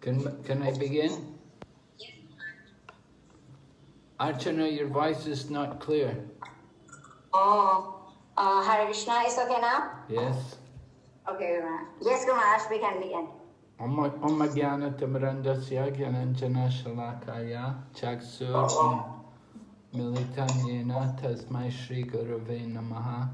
Can, can I begin? Archana, your voice is not clear. Oh, uh, Hare Krishna is okay now? Yes. Okay, Guru Yes, Guru Maharaj, we can begin. Om Jnana Tamarandasya Gyananjana Shalakaya Chaksur Militanyena Tasmai Shri Gurave Namaha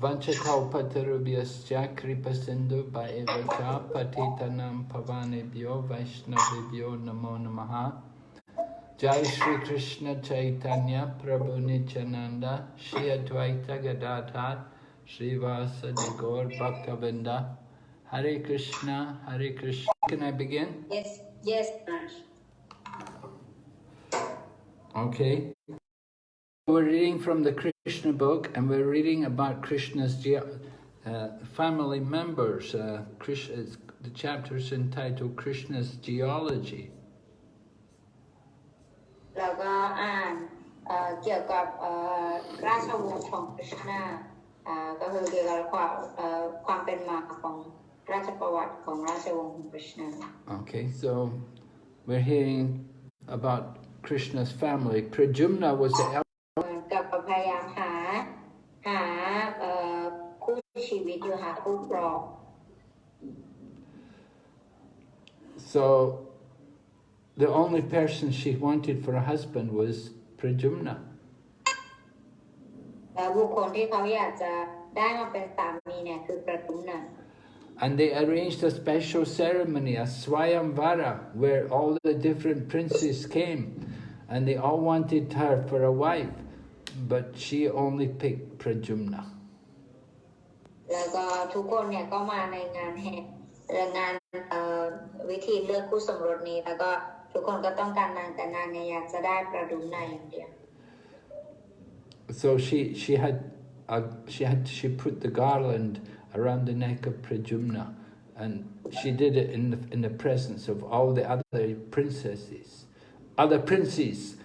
Vanchakalpatarubhyascha Kripa Sindhu Bhaevacha Patitanam Pavanebhyo Vaishnavibhyo Namo Namaha Jai Shri Krishna Chaitanya Prabhu Nityananda Shri Advaita Gadadhar Shri Vasa Gaur Bhaktavinda Hare Krishna, Hare Krishna. Can I begin? Yes, yes, Maharaj. Okay. We're reading from the Krishna book and we're reading about Krishna's uh, family members. Uh, Krishna's, uh, the chapters entitled Krishna's Geology. Okay so we're hearing about Krishna's family Pradyumna was the so the only person she wanted for a husband was Pradyumna And they arranged a special ceremony, a Swayamvara, where all the different princes came and they all wanted her for a wife but she only picked Pradyumna. So she she had uh, she had she put the garland around the neck of Pradyumna. And she did it in the, in the presence of all the other princesses, other princes.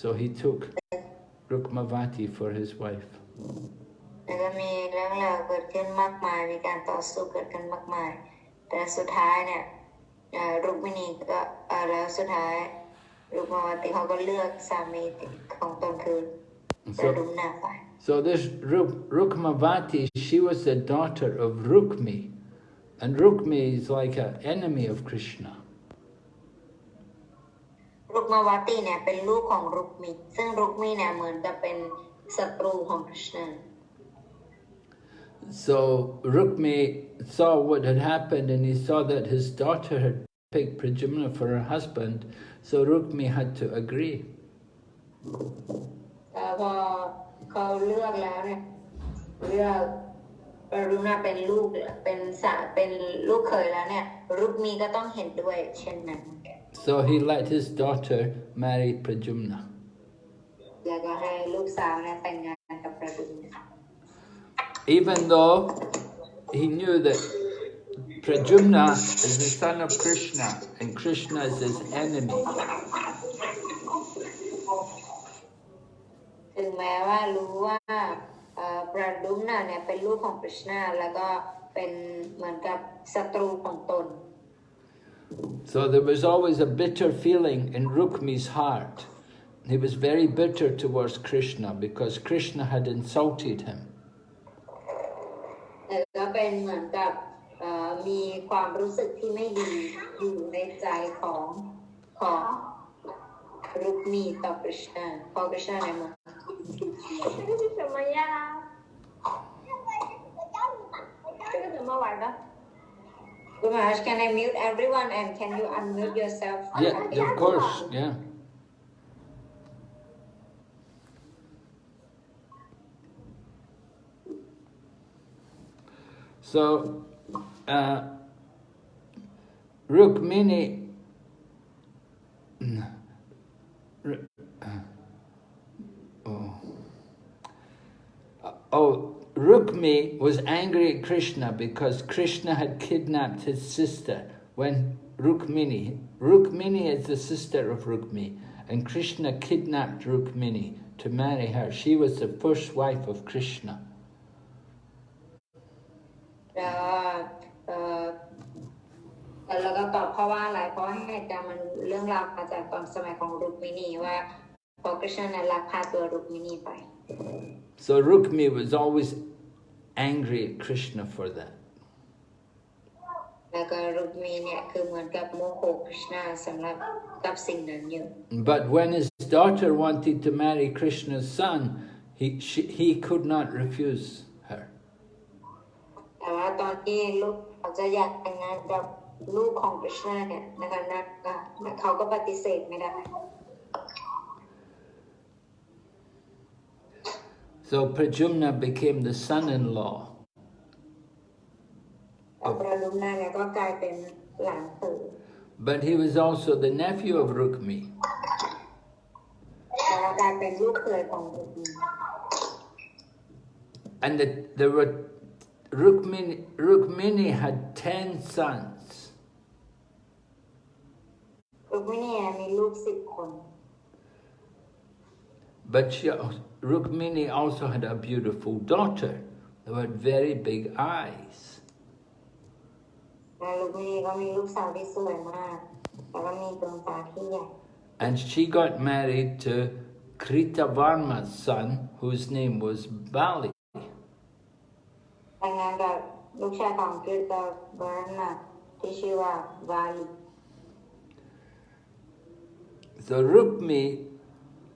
so Rukmi had to agree. พอเขาเลือกแล้วเนี่ยเลือกปรุณาเป็นลูกเป็นสาเป็นลูกเคยแล้วเนี่ยรุกมีก็ต้องเห็นด้วยเช่นนั้น so he let his daughter marry Prajumna แล้วก็ให้ รุกมาวาตีเนี่ยเป็นลูกของรุกมิซึ่งรุกมิเนี่ยเหมือนจะเป็นศัตรูของคริชนา So Rukmi saw what had happened and he saw that his daughter had picked Prajumna for her husband, so Rukmi had to agree. So he let his daughter marry Pradyumna. Even though he knew that Pradyumna is the son of Krishna and Krishna is his enemy. ถึงแม้ว่ารู้ว่าปราดุมนาเนี่ยเป็นลูกของคริชนาแล้วก็เป็นเหมือนกับศัตรูของตน So there was always a bitter feeling in Rukmi's heart. He was very bitter towards Krishna because Krishna had insulted him. ก็เป็นเหมือนกับมีความรู้สึกที่ไม่ดีอยู่ในใจของของรุกมีต่อ Krishna พอ Krishna เนี่ยมัน这是什么呀？这个怎么玩的 ？Gumash, can I mute everyone and can you unmute yourself? Yeah, of course, yeah. So, uh, Rukmini, oh, oh, Rukmi was angry at Krishna because Krishna had kidnapped his sister when Rukmini, Rukmini is the sister of Rukmi, and Krishna kidnapped Rukmini to marry her. She was the first wife of Krishna. แล้วเอ่อแล้วก็ตอบเพราะว่าอะไร เพราะว่าเหตุการณ์มันเรื่องราวมาจากตอนสมัยของรุกมินีว่าพอกฤษณนั้นลักพาตัวรุกมินีไป So Rukmi was always angry at Krishna for that. แล้วก็รุกมีเนี่ยคือเหมือนกับโมโหกฤษณาสำหรับกับสิ่งนั้นอยู่ But when his daughter wanted to marry Krishna's son, he, she, he could not refuse her. แต่ว่าตอนที่ลูกเขาจะอยากแต่งงานกับลูกของกฤษณาเนี่ยนะคะนักนักเขาก็ปฏิเสธไม่ได้ So Pradyumna became the son-in-law. But he was also the nephew of Rukmi. And the, there were, Rukmini, Rukmini had 10 sons. Rukmini had 10 sons. But she, Rukmini also had a beautiful daughter who had very big eyes. And she got married to Kritavarma's son, whose name was Bali. So Rukmi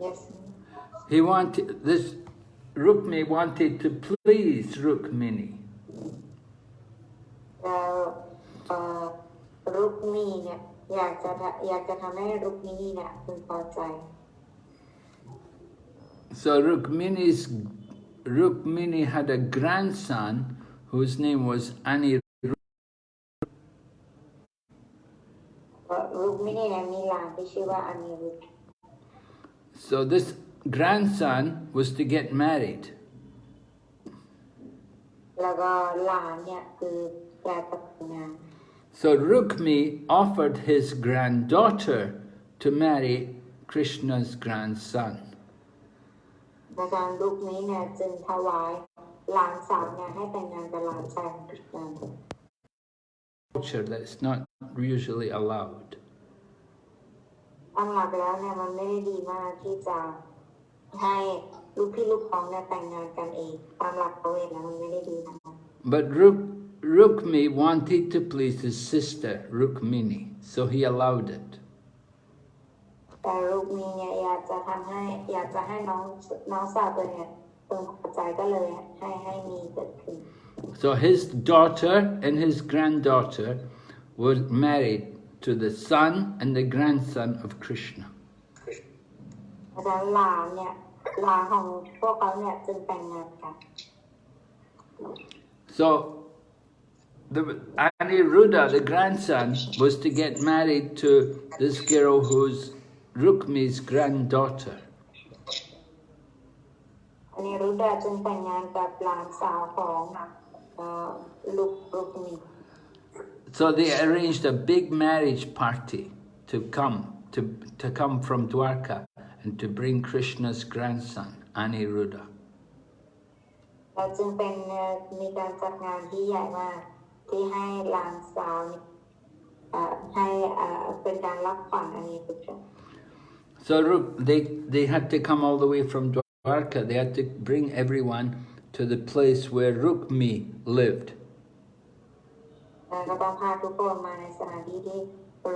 Yes. He wanted, this Rukmi wanted to please Rukmini. Now, uh, uh Rukmi, so Rukmini's, Rukmini had a grandson whose name was Anirudh. Uh, Rukmini Anirudh. So this grandson was to get married. So Rukmi offered his granddaughter to marry Krishna's grandson. Culture that is not usually allowed. ตามหลักแล้วเนี่ยมันไม่ได้ดีมากที่จะให้ลูกพี่ลูกน้องเนี่ยแต่งงานกันเองตามหลักพระเวทแล้วมันไม่ได้ดีนะ But Ruk, Rukmi wanted to please his sister, Rukmini, so he allowed it. แต่ลูกนี้เนี่ยอยากจะทำให้อยากจะให้น้องน้องสาวตัวเนี่ยเพิ่งพอใจก็เลยให้ให้มีเกิดขึ้น So his daughter and his granddaughter were married to the son and the grandson of Krishna. อาจารย์หลานเนี่ยหลานของพวกเขาเนี่ยจึงแต่งงานกัน So the Aniruddha, the grandson, was to get married to this girl who's Rukmi's granddaughter. อันนี้รุดาจึงแต่งงานกับหลานสาวของเอ่อลูกลูกมี So they arranged a big marriage party to come, to, to come from Dwarka and to bring Krishna's grandson, Aniruddha. เราจึงเป็นเอ่อมีการจัดงานที่ใหญ่มาก ที่ให้หลานสาวเนี่ยเอ่อให้เอ่อเป็นการรับขวัญอันนี้ทุกท่าน So Ruk, they, they had to come all the way from Dwarka. They had to bring everyone to the place where Rukmi lived. แล้วก็ต้องพาทุกคนมาในสถานที่ที่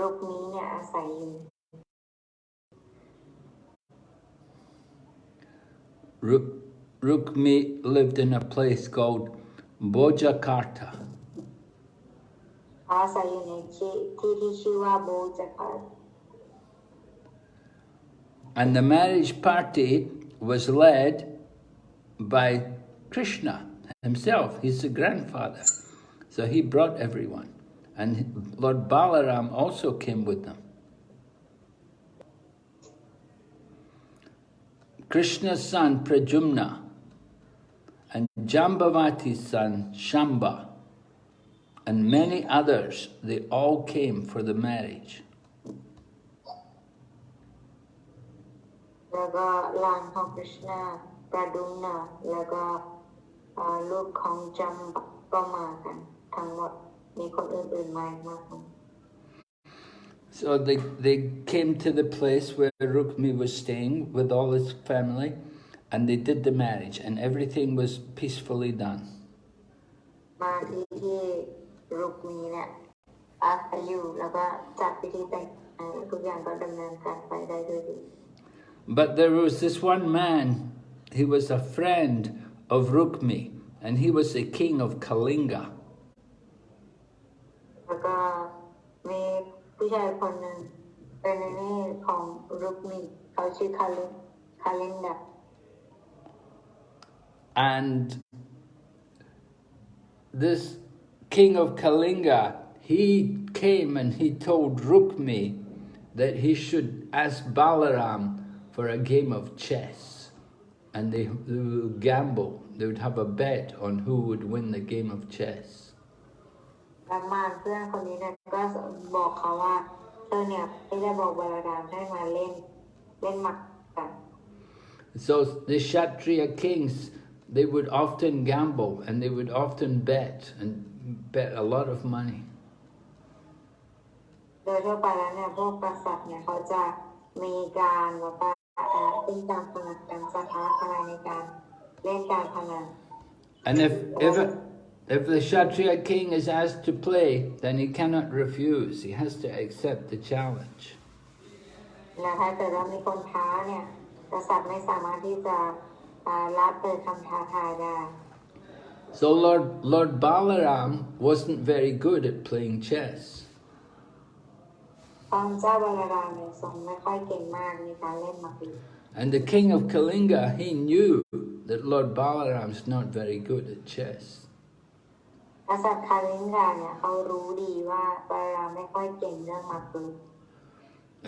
รุกนี้เนี่ยอาศัยอยู่ Rukmi lived in a place called Bhojakata. And the marriage party was led by Krishna himself, he's the grandfather. So he brought everyone. And Lord Balaram also came with them. Krishna's son Pradyumna and Jambavati's son Shamba and many others, they all came for the marriage. ทั้งหมดมีคนอื่นๆมาอีกมากมาย So they, they came to the place where Rukmi was staying with all his family and they did the marriage and everything was peacefully done. มาที่ที่รุกมีเนี่ยอาศัยอยู่แล้วก็จัดพิธีแต่งงานทุกอย่างก็ดำเนินการไปได้ด้วยดี But there was this one man, he was a friend of Rukmi and he was the king of Kalinga. แล้วก็มีผู้ชายคนหนึ่งเป็นในนี่ของรุกมีเขาชื่อคาลินคาลินดา And this king of Kalinga, he came and he told Rukmi that he should ask Balaram for a game of chess. And they, they would gamble, they would have a bet on who would win the game of chess. แล้วมารเพื่อนคนนี้เนี่ยก็บอกเขาว่าเธอเนี่ยไม่ได้บอกบาลารามให้มาเล่นเล่นหมักกัน So the Kshatriya kings, they would often gamble and they would often bet and bet a lot of money. โดยทั่วไปแล้วเนี่ยพวกกษัตริย์เนี่ยเขาจะมีการแบบว่าเอ่อเล่นการพนันกันสถาพนันในการเล่นการพนัน And if, if, if the Kshatriya king is asked to play, then he cannot refuse. He has to accept the challenge. แล้วถ้าเกิดว่ามีคนท้าเนี่ยกษัตริย์ไม่สามารถที่จะอ่ารับเปิดคำท้าทายได้ So Lord, Lord Balaram wasn't very good at playing chess. พระเจ้าบาลารามเนี่ยทรงไม่ค่อยเก่งมากในการเล่นหมากรุก And the king of Kalinga, he knew that Lord Balaram's not very good at chess. กษัตริย์คาลิงดาเนี่ยเขารู้ดีว่าบาลาไม่ค่อยเก่งเรื่องมรุค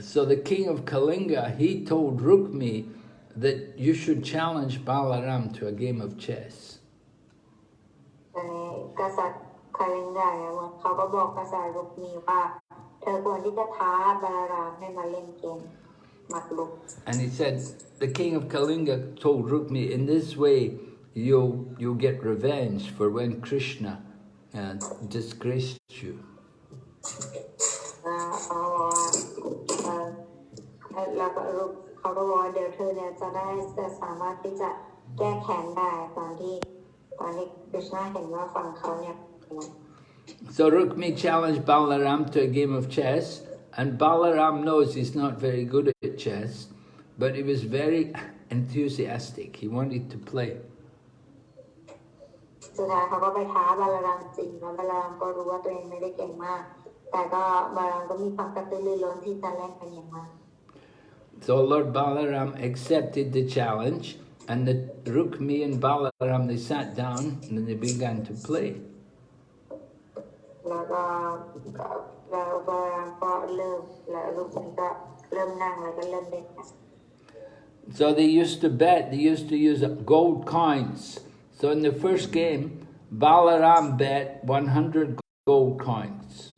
So the king of Kalinga, he told Rukmi that you should challenge Balaram to a game of chess. And he said, the king of Kalinga told Rukmi, in this way you'll, you'll get revenge for when Krishna and disgraced you. So Rukmi challenged Balaram to a game of chess, and Balaram knows he's not very good at chess, but he was very enthusiastic. He wanted to play. สุดท้ายเขาก็ไปท้าบาลารามจริงแล้วบาลารามก็รู้ว่าตัวเองไม่ได้เก่งมาก แต่ก็บาลารามก็มีความกระตือรือร้นที่จะเล่นเป็นอย่างมาก So Lord Balaram accepted the challenge, and the Rukmi and Balaram they sat down and then they began to play. แล้วก็แล้วบาลารามก็เริ่มแล้วลูกนี้ก็เริ่มนั่งแล้วก็เริ่มเล่นกัน So they used to bet, they used to use gold coins. so in the first game, Balaram bet 100 gold coins.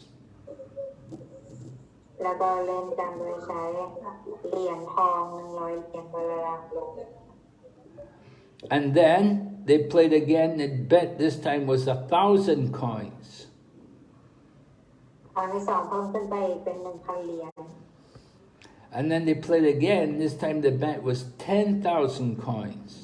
And then they played again, the bet this time was a thousand coins. And then they played again, this time the bet was 10,000 coins.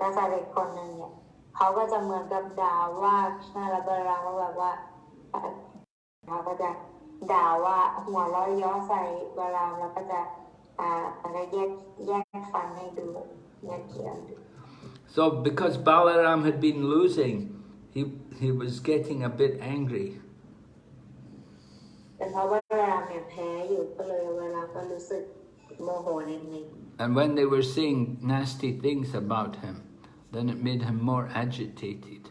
อ่ากษัตริย์อีกคนหนึ่งเนี่ยเขาก็จะเหมือนกับด่าว่าชนะและบาลามว่าแบบว่าเอ่อเขาก็จะด่าว่าหัวเราะเย้อใส่บาลามแล้วก็จะอ่าอะไรแยกแยกฟันให้ดูแยกเขียนดู So because Balaram had been losing, he, he was getting a bit angry. เป็นเพราะว่าบาลามเนี่ยแพ้อยู่ก็เลยบาลามก็รู้สึกโมโหนิดนึง And when they were saying nasty things about him, Then it made him more agitated.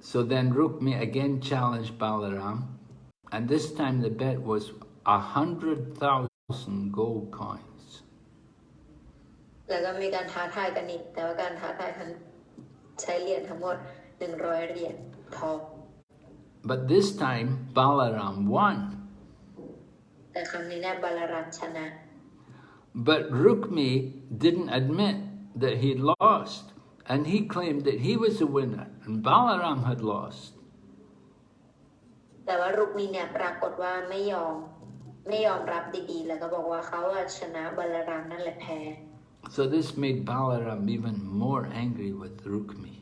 So then Rukmi again challenged Balaram, and this time the bet was a hundred thousand gold coins. But this time Balaram won. แต่ครั้งนี้เนี่ยบาลารัมชนะ But Rukmi didn't admit that he'd lost, and he claimed that he was the winner, and Balaram had lost. แต่ว่ารุกมีเนี่ยปรากฏว่าไม่ยอมไม่ยอมรับดีๆแล้วก็บอกว่าเขาอะชนะบาลารัมนั่นแหละแพ้ So this made Balaram even more angry with Rukmi.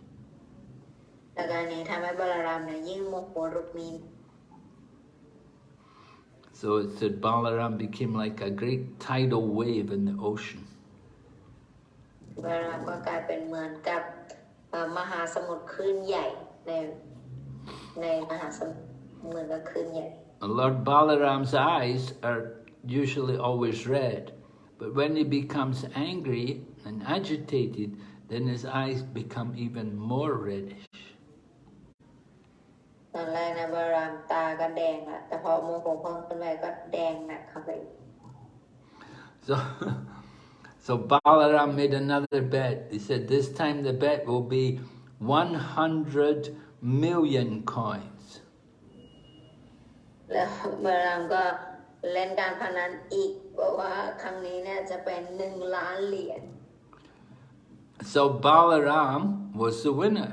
แต่การนี้ทำให้บาลารัมเนี่ยยิ่งโมโหรุกมี So it said Balaram became like a great tidal wave in the ocean. บาลารัมก็กลายเป็นเหมือนกับเอ่อมหาสมุทรคลื่นใหญ่ในในมหาสมุทรเหมือนกับคลื่นใหญ่ And Lord Balaram's eyes are usually always red, but when he becomes angry and agitated, then his eyes become even more reddish. ตอนแรกนะบารามตาก็แดงละแต่พอโมโหเพิ่มขึ้นไปก็แดงหนักเข้าไป So, so Balaram made another bet. He said, this time the bet will be 100 million coins. แล้วบารามก็เล่นการพนันอีกบอกว่าครั้งนี้เนี่ยจะเป็นหนึ่งล้านเหรียญ So Balaram was the winner.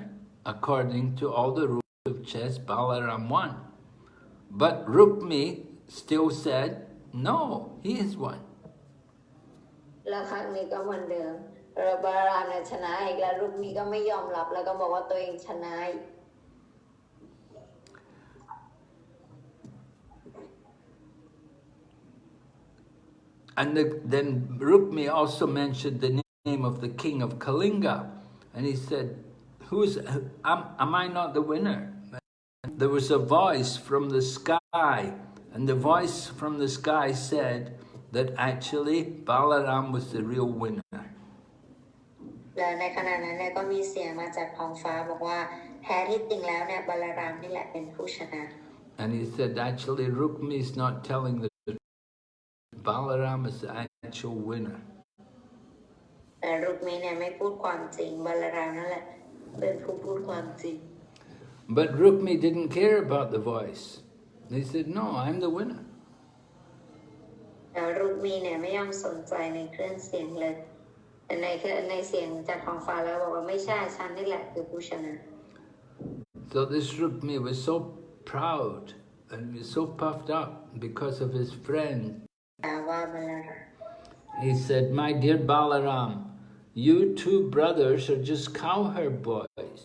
According to all the rules of chess, Balaram won. But Rukmi still said, no, he is one. แล้วครั้งนี้ก็เหมือนเดิมแล้วบารามเนี่ยชนะอีกแล้วลูกมีก็ไม่ยอมรับ แล้วก็บอกว่าตัวเองชนะอีก And the, then Rukmi also mentioned the name of the king of Kalinga. And he said, Who's, am, am I not the winner? There was a voice from the sky. And the voice from the sky said that actually Balaram was the real winner. และในขณะนั้นเนี่ยก็มีเสียงมาจากท้องฟ้าบอกว่าแท้ที่จริงแล้วเนี่ยบาลารามนี่แหละเป็นผู้ชนะ And he said, actually, Rukmi is not telling the truth. Balaram is the actual winner. แต่รุกมีเนี่ยไม่พูดความจริงบาลารามนั่นแหละเป็นผู้พูดความจริง But Rukmi didn't care about the voice. He said, no, I'm the winner. แต่รุกมีเนี่ยไม่ยอมสนใจในเครื่องเสียงเลยแต่ในเครื่องในเสียงจากท้องฟ้าแล้วบอกว่าไม่ใช่ฉันนี่แหละคือผู้ชนะ So this Rukmi was so proud and he was so puffed up because of his friend. แต่ว่าบาลาราม He said, my dear Balaram, you two brothers are just cowherd boys.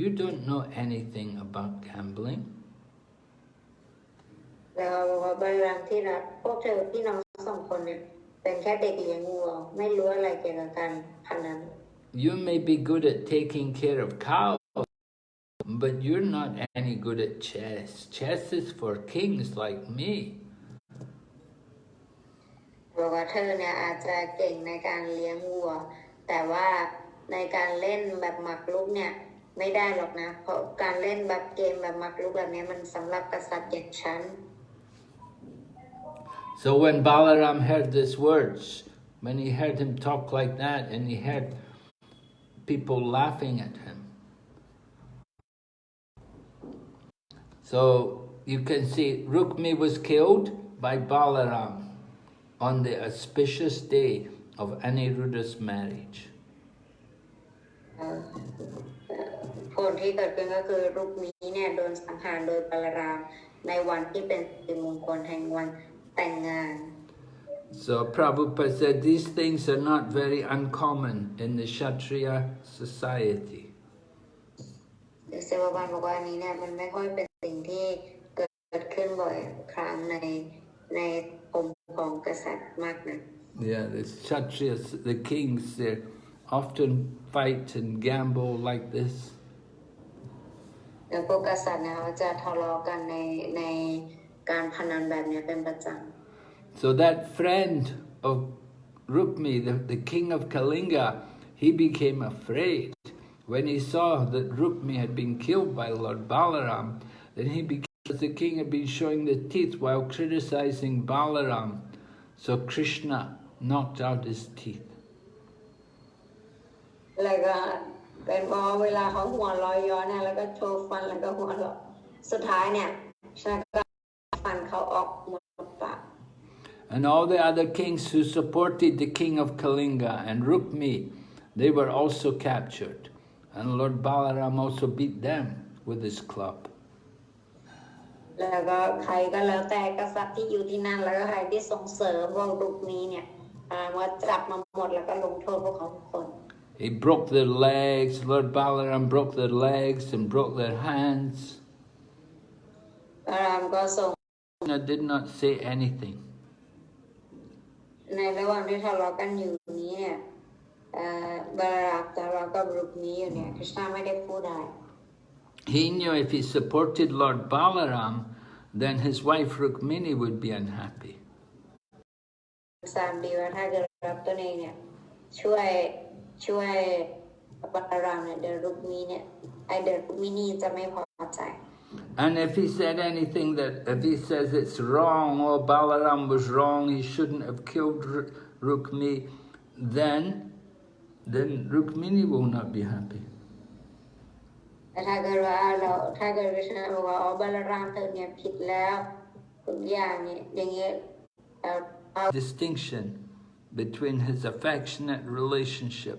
You don't know anything about gambling. แล้วเขาบอกว่าบาลารามที่รักพวกเธอพี่น้องสองคนเนี่ยเป็นแค่เด็กเลี้ยงวัวไม่รู้อะไรเกี่ยวกับการพนัน You may be good at taking care of cows, but you're not any good at chess. Chess is for kings like me. บอกว่าเธอเนี่ยอาจจะเก่งในการเลี้ยงวัว แต่ว่าในการเล่นแบบหมากรุกเนี่ย ไม่ได้หรอกนะ เพราะการเล่นแบบเกมแบบหมากรุกแบบนี้มันสำหรับกษัตริย์อย่างฉัน So when Balaram heard these words, when he heard him talk like that, and he heard people laughing at him, so you can see Rukmi was killed by Balaram on the auspicious day of Aniruddha's marriage. เอ่อผลที่เกิดขึ้นก็คือรูปนี้เนี่ยโดนสังหารโดยบาลารามในวันที่เป็นสิริมงคลแห่งวันแต่งงาน So Prabhupada said these things are not very uncommon in the Kshatriya society. เซวาบาลบอกว่าอันนี้เนี่ยมันไม่ค่อยเป็นสิ่งที่เกิดขึ้นบ่อยครั้งในในองค์ของกษัตริย์มากนะ Yeah, the Kshatriyas, the kings, they often fight and gamble like this. แล้วพวกกษัตริย์เนี่ยเขาจะทะเลาะกันในในการพนันแบบเนี้ยเป็นประจ So that friend of Rukmi, the, the king of Kalinga, he became afraid. When he saw that Rukmi had been killed by Lord Balaram, then he became, the king had been showing the teeth while criticizing Balaram. So Krishna knocked out his teeth. ำแล้วก็เป็นเพราะเวลาเขาหัวเรอยย้อนเนี่ยแล้วก็โชว์ฟันแล้วก็หัวเราะสุดท้ายเนี่ยชาก็ฟันเขาออกหมดปาก And all the other kings who supported the king of Kalinga and Rukmi, they were also captured. And Lord Balaram also beat them with his club. แล้วก็ใครก็แล้วแต่กษัตริย์ที่อยู่ที่นั่นแล้วก็ใครที่ส่งเสริมพวกลูกนี้เนี่ยอ่าว่าจับมาหมดแล้วก็ลงโทษพวกเขาทุกคน He broke their legs, Lord Balaram broke their legs and broke their hands. พระรามก็ส่ง Krishna did not say anything. ในระหว่างที่ทะเลาะกันอยู่นี้เนี่ยเอ่อบาราบทะเลาะกับลูกนี้อยู่เนี่ยคริชนาไม่ได้พูดอะไร He knew if he supported Lord Balaram, then his wife Rukmini would be unhappy. สามดีว่าถ้าเกิดรับตัวเองเนี่ยช่วย ช่วยบาลามเนี่ยเดยวรุกมีเนี่ยไอเดยวรุกมินีจะไม่พอใจ And if he said anything that, if he says it's wrong, oh, Balaram was wrong, he shouldn't have killed Ru- Rukmi, then, then Rukmini will not be happy. แต่ถ้าเกิดว่าเราถ้าเกิดวิชนาบอกว่าอ๋อบาลามเธอเนี่ยผิดแล้วทุกอย่างเนี่ยอย่างเงี้ยเอ่อเอา Distinction between his affectionate relationship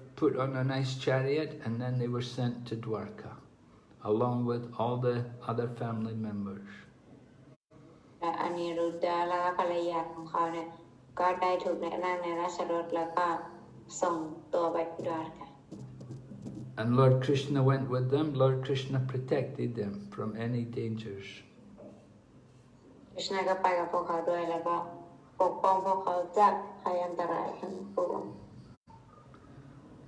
put on a nice chariot and then they were sent to Dwarka, along with all the other family members. และอนิรุดดาและภรรยาของเขาเนี่ยก็ได้ถูกแนะนำในราชรถแล้วก็ส่งตัวไปที่ดวารค่ะ And Lord Krishna went with them. Lord Krishna protected them from any dangers. คริชนาก็ไปกับพวกเขาด้วยแล้วก็ปกป้องพวกเขาจากภัยอันตรายทั้งปวง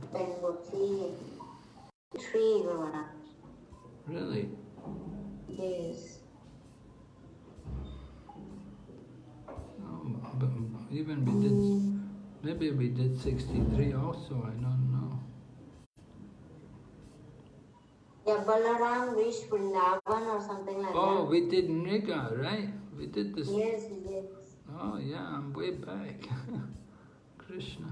แล้วก็เราก็อ่านจบกันไปแล้วแล้วก็ต่อไปเราไปหกสิบสองเออเป็นบทที่ทรีประมาณนั้น Really? yes Oh, but even we did, maybe we did 63 also, I don't know. yeah Balaram reached Vrindavan or something like Oh, that we did Nriga, right? We did this. yes yes Oh, yeah, I'm way back. Krishna.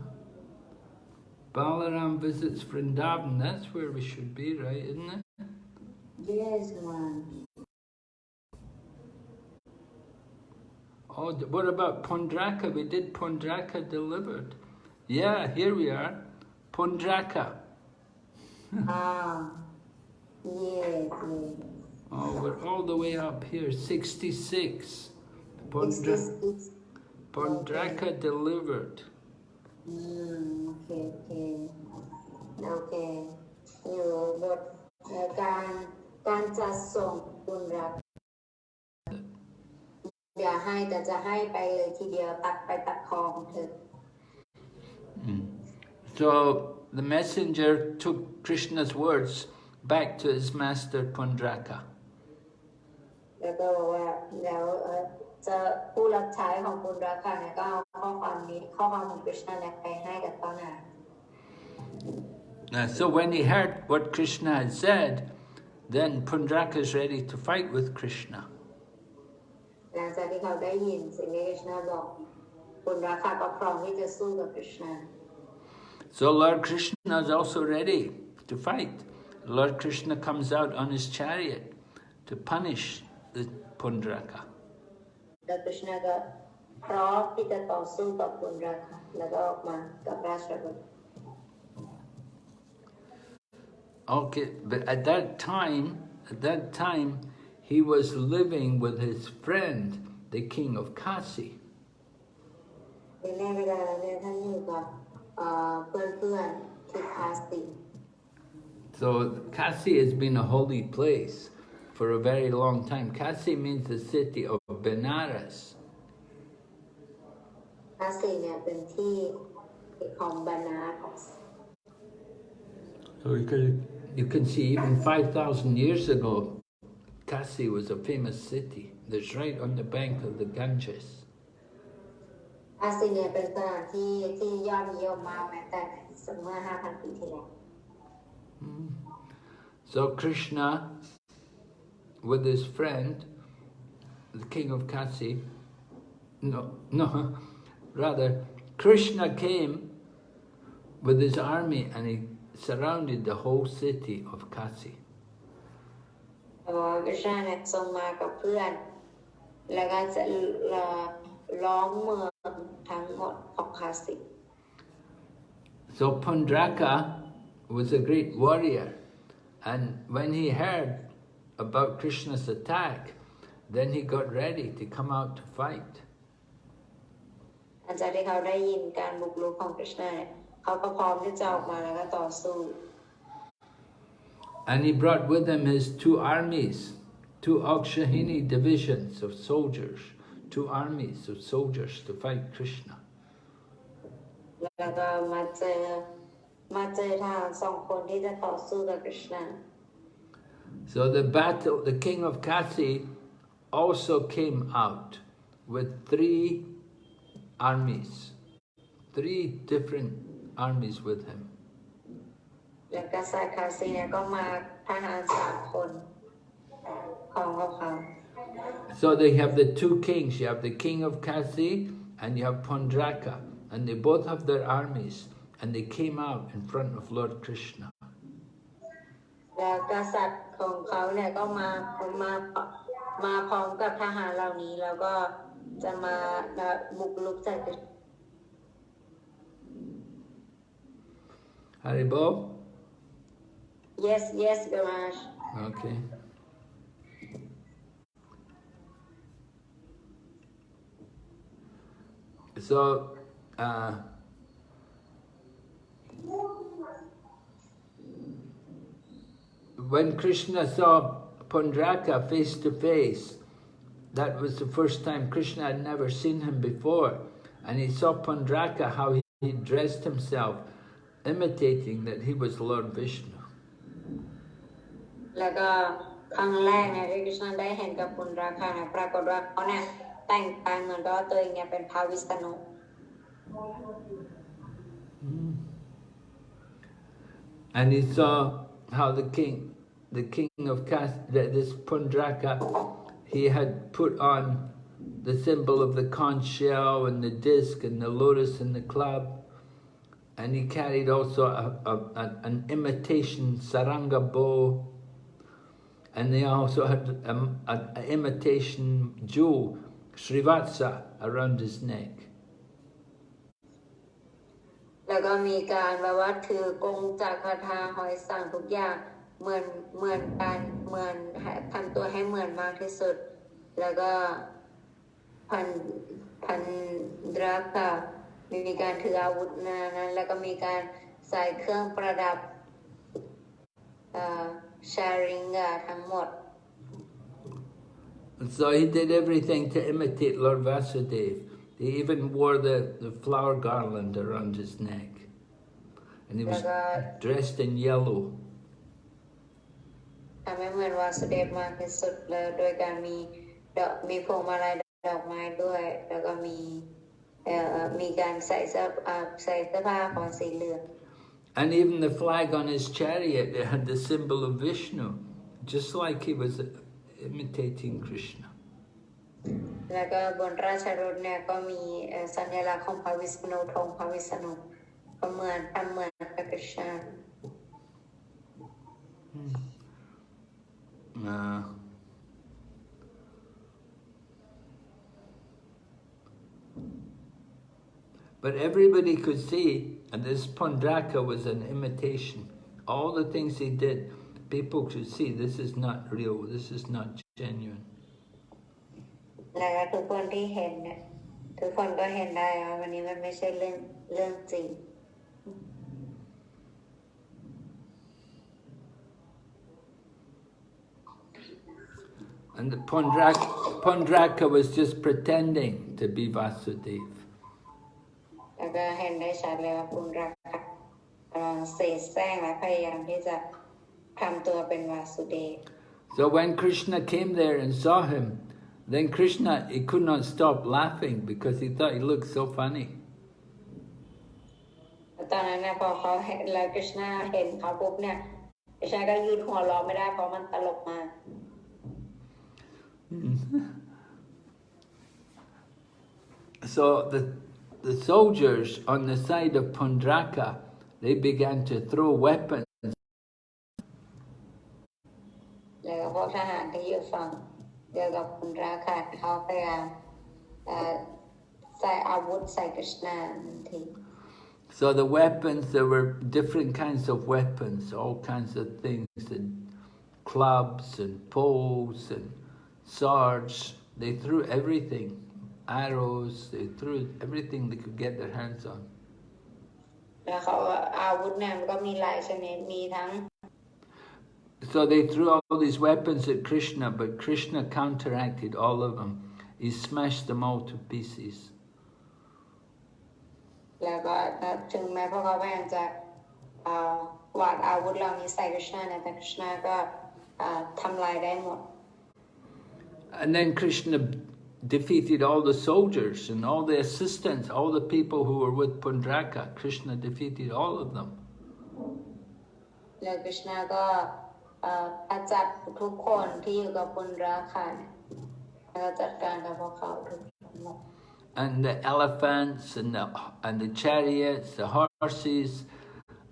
Balaram visits Vrindavan, that's where we should be, right, isn't it? yes Oh, what about Pondraka? We did Pondraka delivered. Yeah, here we are. Pondraka. อ่า yes yes Oh, we're all the way up here. 66. Pondra- 66 Pondraka delivered. อืมโอเคโอเคโอเค อยู่บทการการจัดส่งคุณรักเดี๋ยวให้แต่จะให้ไปเลยทีเดียวตัดไปตัดคองเถอะ So the messenger took Krishna's words back to his master Pondraka. แล้วก็บอกว่าแล้ว จะผู้รับใช้ของคุณรักค่ะเนี่ยก็เอาข้อความนี้ข้อความของคริชนาเนี่ยไปให้กับต้นนา Uh, so when he heard what Krishna had said, then Pundraka is ready to fight with Krishna. หลังจากที่เขาได้ยินสิ่งที่คริชนาบอกคุณรักค่ะก็พร้อมที่จะสู้กับคริชนา So Lord Krishna is also ready to fight. Lord Krishna comes out on his chariot to punish the Pundraka. แล้วคริชนาก็พร้อมที่จะต่อสู้กับคุณรักค่ะแล้วก็ออกมากับราชบุตร Okay, but at that time, at that time, he was living with his friend, the king of Kasi. ในเวลานั้นเนี่ยท่านอยู่กับเอ่อเพื่อนๆที่คาสติ So Kasi has been a holy place for a very long time. Kasi means the city of Benares. คาสติเนี่ยเป็นที่ของบานาส So you can, you can see even 5,000 years ago, Kasi was a famous city that's right on the bank of the Ganges. คาสติเนี่ยเป็นสถานที่ที่ยอดนิยมมากแม้แต่เมื่อ 5,000 ปีที่แล้ว So Krishna, with his friend, the king of Kasi, no, no, rather, Krishna came with his army and he surrounded the whole city of Kasi. แต่ว่าคริชนาเนี่ยทรงมากับเพื่อน แล้วก็จะล้อมเมืองทั้งหมดของคาสติ So Pundraka was a great warrior, and when he heard about Krishna's attack, then he got ready to come out to fight. And he brought with him his two armies, two Akshauhini divisions of soldiers, two armies of soldiers to fight Krishna. So the battle, the king of Kasi also came out with three armies, three different armies with him. และกษัตริย์คาซีเนี่ยก็มาทหารสามคนของพวกเขา So they have the two kings. You have the king of Kasi and you have Pondraka. And they both have their armies. And they came out in front of Lord Krishna. แล้วกษัตริย์ของเขาเนี่ยก็มามา มาพร้อมกับทหารเหล่านี้ แล้วก็จะมาบุกรุกใส่คริช Haribo? yes yes Gamash Okay. So, uh, when Krishna saw Pundraka face to face, that was the first time Krishna had never seen him before. And he saw Pundraka, how he, he dressed himself, imitating that he was Lord Vishnu. แล้วก็ครั้งแรกเนี่ยที่คริชนาได้เห็นกับคุณราคาเนี่ยปรากฏว่าเขาเนี่ยแต่งกายเหมือนกับว่าตัวเองเนี่ยเป็นพระวิษณุ And he saw how the king, the king of Kas, that this Pundraka, he had put on the symbol of the conch shell and the disc and the lotus and the club. And he carried also a, a, a- an imitation saranga bow. And they also had an imitation jewel, Srivatsa around his neck. แล้วก็มีการแบบว่าถือกงจากคาถาหอยสั่งทุกอย่าง เหมือนเหมือนกันเหมือนให้ทำตัวให้เหมือนมากที่สุด แล้วก็พันพันดราคามีการถืออาวุธนะนั้น แล้วก็มีการใส่เครื่องประดับชาริงกาทั้งหมด And so he did everything to imitate Lord Vasudev. He even wore the, the flower garland around his neck. And he was Like dressed in yellow. ทำให้เหมือนวาสุเดชมากที่สุดเลยโดยการมีดอกมีพวงมาลัยดอกไม้ด้วย แล้วก็มีเอ่อมีการใส่เสื้ออ่าใส่เสื้อผ้าของสีเหลือง And even the flag on his chariot, it had the symbol of Vishnu, just like he was imitating Krishna. แล้วก็บนราชรถเนี่ยก็มีเอ่อสัญลักษณ์ของพระวิษณุธงพระวิษณุก็เหมือนทำเหมือนพระกฤษณ Uh, but everybody could see, and this Pondraka was an imitation. All the things he did, people could see this is not real, this is not genuine. แล้วก็ทุกคนที่เห็นเนี่ยทุกคนก็เห็นได้ว่าวันนี้มันไม่ใช่เรื่องเรื่องจริง And the Pondraka, was just pretending to be Vasudeva. Uh, so when Krishna came there and saw him, then Krishna, he could not stop laughing because he thought he looked so funny. ตอนนั้นนะพอเขาเห็นแล้วกฤษณาเห็นเขาปุ๊บเนี่ยกฤษณาก็ยืนหัวเราะไม่ได้เพราะมันตลกมาก Mm. so the, the soldiers on the side of Pundraka, they began to throw weapons. So the weapons, there were different kinds of weapons, all kinds of things, and clubs and poles and swords. They threw everything, arrows, they threw everything they could get their hands on. แล้วเขาอาวุธเนี่ยมันก็มีหลายชนิดมีทั้ง So they threw all these weapons at Krishna, but Krishna counteracted all of them. He smashed them all to pieces. แล้วก็ถึงแม้พวกเขาพยายามจะเอ่อวาดอาวุธเหล่านี้ใส่กฤษณาเนี่ยแต่กฤษณาก็เอ่อทำลายได้หมด And then Krishna defeated all the soldiers and all the assistants, all the people who were with Pundraka. Krishna defeated all of them. แล้วกฤษณาก็เอ่อขจัดทุกคนที่อยู่กับปุณราคาเนี่ยแล้วก็จัดการกับพวกเขาทุกหมด And the elephants and the, and the chariots, the horses,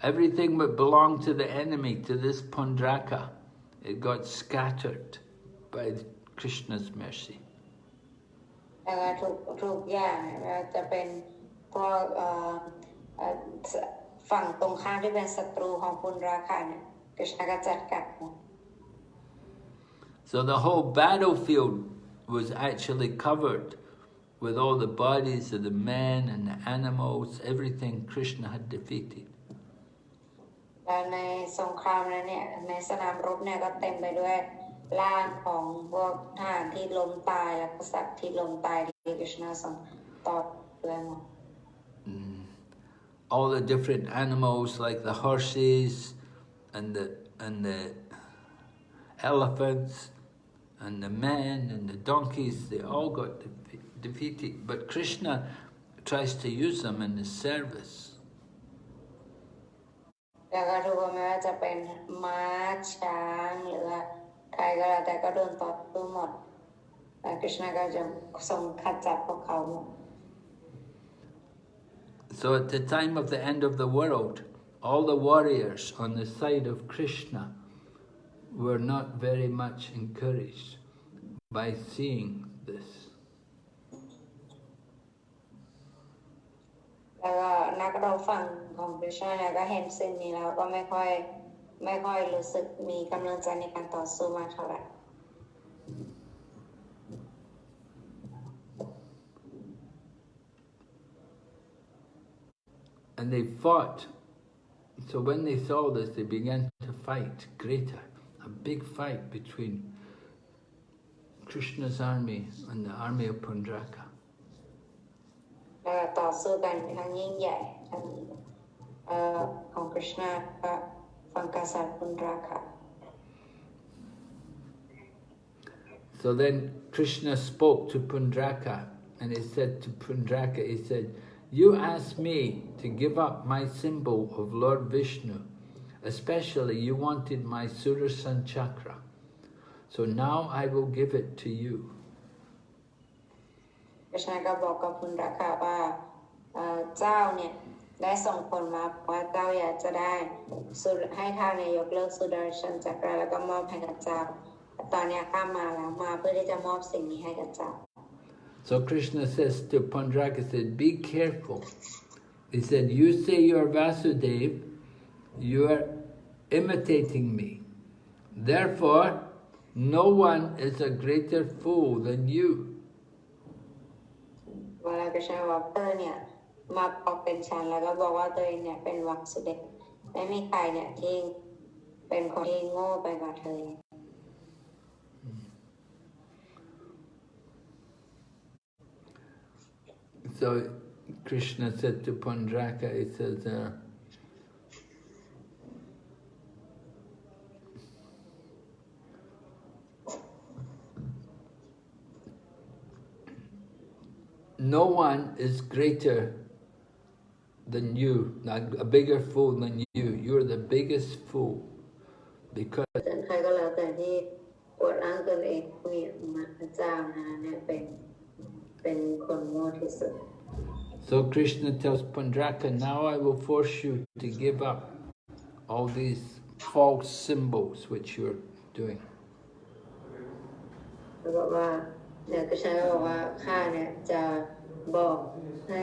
everything that belonged to the enemy, to this Pundraka, it got scattered by Krishna's mercy. แล้วก็ทุกทุกอย่างเนี่ยไม่ว่าจะเป็นพวกเอ่อเอ่อฝั่งตรงข้ามที่เป็นศัตรูของปุณราคาเนี่ยกฤษณาก็จัดการหมด So the whole battlefield was actually covered with all the bodies of the men and the animals, everything Krishna had defeated. แล้วในสงครามนั้นเนี่ยในสนามรบเนี่ยก็เต็มไปด้วย ร่างของพวกทหารที่ล้มตายและกษัตริย์ที่ล้มตายที่กฤษณาทรงต่อด้วยหมด All the different animals like the horses and the and the elephants and the men and the donkeys, they all got defe- defeated. But Krishna tries to use them in his service. แล้วก็ทุกคนไม่ว่าจะเป็นม้าช้างหรือ การอะไรก็โดนต่อสู้หมดและคริชนาก็จะทรงขจัดพวกเขาหมด So at the time of the end of the world, all the warriors on the side of Krishna were not very much encouraged by seeing this ไม่ค่อยรู้สึกมีกำลังใจในการต่อสู้มากเท่าไหร่ And they fought. So when they saw this, they began to fight greater. A big fight between Krishna's army and the army of Pundraka. แล้วก็ต่อสู้กันครั้งยิ่งใหญ่ทั้งเอ่อของคริชนาก็ so then Krishna spoke to Pundraka and he said to Pundraka, he said, you asked me to give up my symbol of Lord Vishnu. Especially you wanted my Sudarshan Chakra. So now I will give it to you. เจ้าเนี่ย ได้ส่งผลมาว่าเจ้าอยากจะได้สุดให้ท่านนายกเลิกสุดาชันจักรแล้วก็มอบให้กับเจ้าแต่ตอนเนี้ยข้ามาแล้วมาเพื่อที่จะมอบสิ่งนี้ให้กับเจ้า So Krishna says to Pundraka, he said, be careful. He said, you say you're Vasudev, you are imitating me. Therefore, no one is a greater fool than you. เวลากระชาว่าเตอร์เนี่ย มาบอกเป็นฉันแล้วก็บอกว่าตัวเองเนี่ยเป็นวักสุเดชไม่มีใครเนี่ยที่เป็นคนที่โง่ไปกว่าเธอ So Krishna said to Pundraka, he says, uh, no one is greater than you, not a bigger fool than you. You're the biggest fool because แต่ใครก็แล้วแต่ที่อวดอ้างตนเองมีมาพระเจ้านะเนี่ยเป็นเป็นคนโง่ที่สุด So Krishna tells Pundraka, now I will force you to give up all these false symbols which you're doing. แล้วบอกว่าเนี่ยกระชาก็บอกว่าข้าเนี่ยจะบอกให้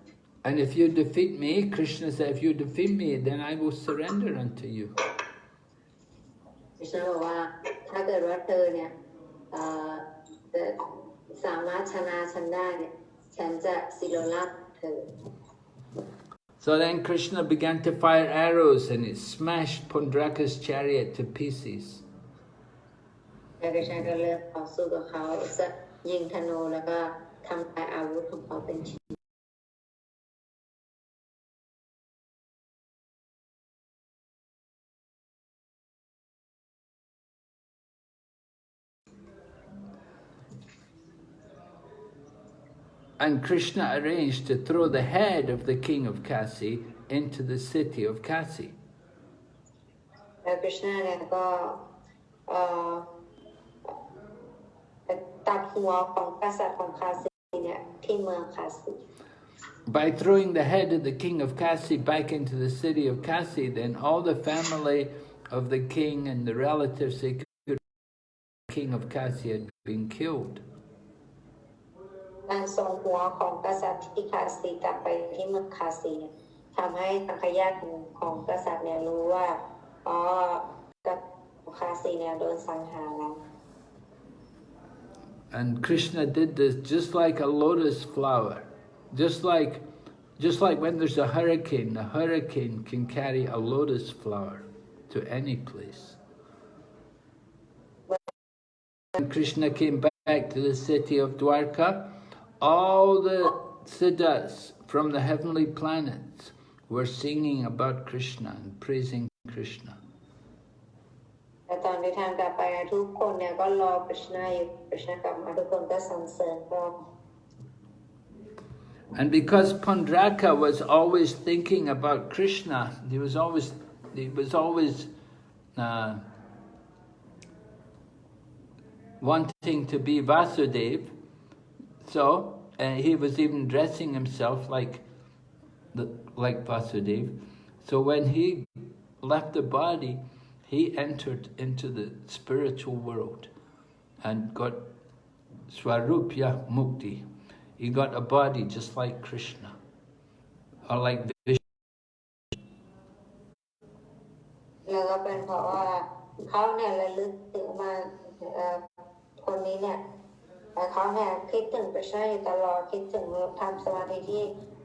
And if you defeat me, Krishna said, if you defeat me, then I will surrender unto you. ดิฉันบอกว่าถ้าเกิดว่าเธอเนี่ยเอ่อจะสามารถชนะฉันได้เนี่ยฉันจะศิลลักษณ์เธอ So then Krishna began to fire arrows and it smashed Pundraka's chariot to pieces. แล้วดิฉันก็เลือกต่อสู้กับเขาจะยิงธนูแล้วก็ทำลายอาวุธของเขาเป็นชิ้น and Krishna arranged to throw the head of the king of Kasi into the city of Kasi. By throwing the head of the king of Kasi back into the city of Kasi, then all the family of the king and the relatives, of the king of Kasi had been killed. การส่งหัวของกษัตริย์ที่คาซีกลับไปที่เมืองคาซีทำให้ทางขยาตของกษัตริย์เนี่ยรู้ว่าอ๋อกษัตริย์ของคาซีเนี่ยโดนสังหารแล้ว And Krishna did this just like a lotus flower. Just like just like when there's a hurricane, the hurricane can carry a lotus flower to any place. When Krishna came back to the city of Dwarka, all the siddhas from the heavenly planets were singing about Krishna and praising Krishna. แต่ตอนที่ท่านกลับไปทุกคนเนี่ยก็รอคริชนาอยู่คริชนากลับมาทุกคนก็สรรเสริญพระองค์ And because Pundraka was always thinking about Krishna, he was always he was always uh, wanting to be Vasudev. So uh, he was even dressing himself like the, like Vasudev. So when he left the body, he entered into the spiritual world and got Swarupya Mukti. He got a body just like Krishna, or like Vishnu. แล้วก็เป็นเพราะว่าเขาเนี่ยระลึกถึงมาเอ่อคนนี้เนี่ย เอ่อเขาเนี่ยคิดถึงพระเจ้าอยู่ตลอดคิดถึงทำสมาธิที่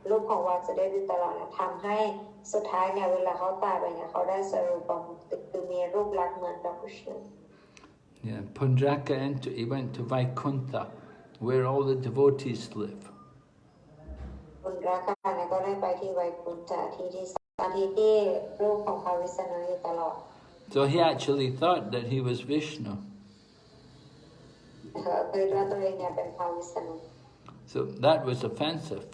รูปของวาสุเดฟอยู่ตลอดเนี่ยทำให้สุดท้ายเนี่ยเวลาเขาตายไปเนี่ยเขาได้สรุปของคือมีรูปลักษณ์เหมือนกับพระเจ้า Yeah, Pundraka entered, he went to Vaikuntha, where all the devotees live. คุณรักกันเนี่ยก็ได้ไปที่ไวกุนจาที่ที่สถานที่ที่รูปของพระวิษณุอยู่ตลอด So he actually thought that he was Vishnu. So that was offensive.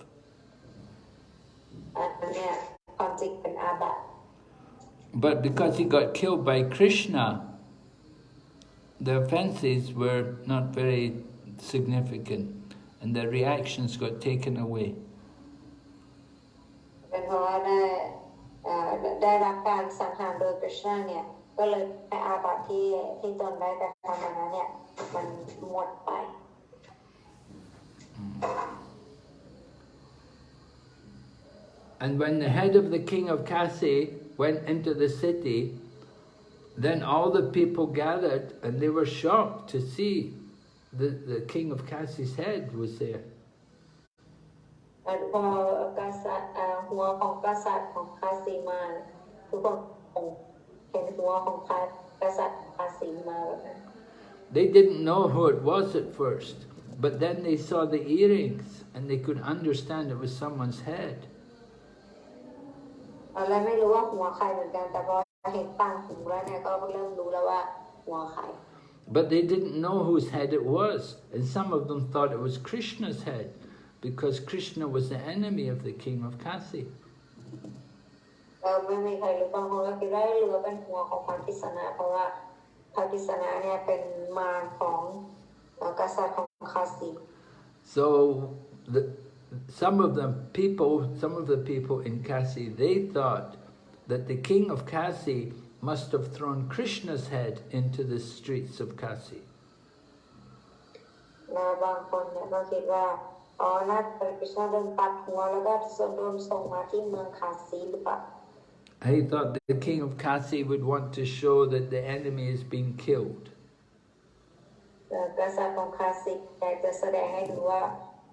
อันนั้นเนี่ยความจริงเป็นอาบัติ But because he got killed by Krishna, the offenses were not very significant and the reactions got taken away. เป็นเพราะว่าได้เอ่อได้รับการสังหารโดยกฤษณะเนี่ย ก็เลยให้อาบัติที่ที่ตนได้กระทำมานั้นเนี่ย มันหมดไป And when the head of the king of Kasi went into the city, then all the people gathered and they were shocked to see the, the king of Kasi's head was there. แล้วพอกษัตริย์เอ่อหัวของกษัตริย์ของคาสีมาเนี่ยทุกคนคง เห็นหัวของคากษัตริย์คาสีมาแบบนั้น They didn't know who it was at first, but then they saw the earrings and they could understand it was someone's head. ตอนแรกไม่รู้ว่าหัวใครเหมือนกันแต่พอเห็นต่างหูแล้วเนี่ยก็เริ่มรู้แล้วว่าหัวใคร But they didn't know whose head it was, and some of them thought it was Krishna's head, because Krishna was the enemy of the king of Kasi. เออไม่มีใครรู้บางคนก็คิดว่าเรือเป็นหัวของพระกิษณะเพราะว่าพระกิษณะเนี่ยเป็นมารของเอ่อกษัตริย์ของคาสี So the, some of the people, some of the people in Kasi, they thought that the king of Kasi must have thrown Krishna's head into the streets of Kasi. นะบางคนเนี่ยก็คิดว่าอ๋อน่าจะเป็นกฤษณะโดนตัดหัวแล้วก็ส่งโดนส่งมาที่เมืองคาสีหรือเปล่า He thought the king of Kasi would want to show that the enemy is being killed. เอ่อกษัตริย์ของคาสีอยากจะแสดงให้ดูว่า